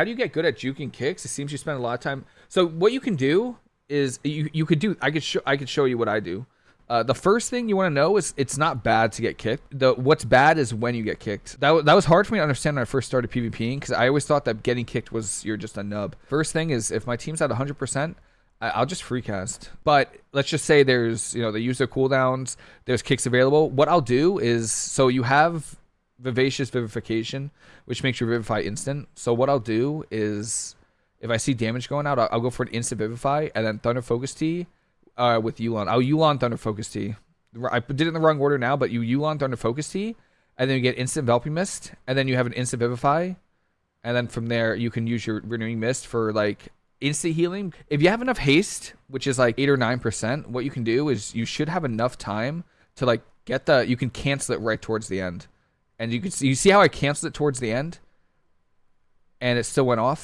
how do you get good at juking kicks? It seems you spend a lot of time. So what you can do is you you could do. I could show I could show you what I do. Uh, the first thing you want to know is it's not bad to get kicked. The what's bad is when you get kicked. That, that was hard for me to understand when I first started PvPing because I always thought that getting kicked was you're just a nub. First thing is if my team's at 100%, I, will just free cast. But let's just say there's you know they use their cooldowns, there's kicks available. What I'll do is so you have vivacious vivification, which makes you vivify instant. So what I'll do is if I see damage going out, I'll, I'll go for an instant vivify and then thunder focus tea uh, with Yu'lon. Oh, Yu'lon Thunder Focus Tea. I did it in the wrong order now, but you Yu'lon Thunder Focus Tea, and then you get instant Enveloping Mist, and then you have an instant Vivify, and then from there you can use your Renewing Mist for like instant healing. If you have enough haste, which is like eight or nine percent, what you can do is you should have enough time to like get the. You can cancel it right towards the end, and you can see you see how I canceled it towards the end, and it still went off.